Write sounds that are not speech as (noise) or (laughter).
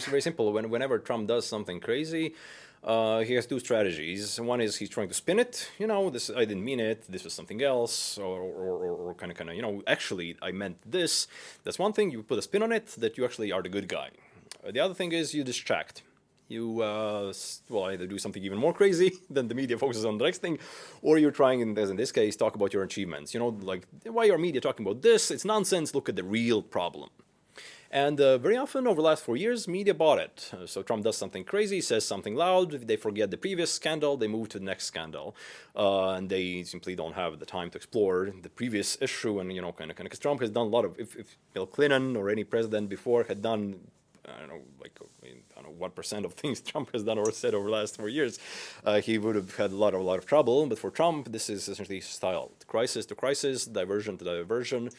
very, very simple. When, whenever Trump does something crazy, uh, he has two strategies. One is he's trying to spin it. You know, this I didn't mean it. This was something else, or or, or kind of kind of you know, actually I meant this. That's one thing. You put a spin on it that you actually are the good guy. Uh, the other thing is you distract. You uh, well either do something even more crazy (laughs) than the media focuses on the next thing, or you're trying, as in this case, talk about your achievements. You know, like why are media talking about this? It's nonsense. Look at the real problem. And uh, very often over the last four years, media bought it. Uh, so Trump does something crazy, says something loud, they forget the previous scandal, they move to the next scandal. Uh, and they simply don't have the time to explore the previous issue and, you know, kind of, kind of, because Trump has done a lot of, if, if Bill Clinton or any president before had done I don't know, like I, don't know what percent of (laughs) things Trump has done or said over the last four years, uh, he would have had a lot of a lot of trouble. But for Trump, this is essentially style: crisis to crisis, diversion to diversion.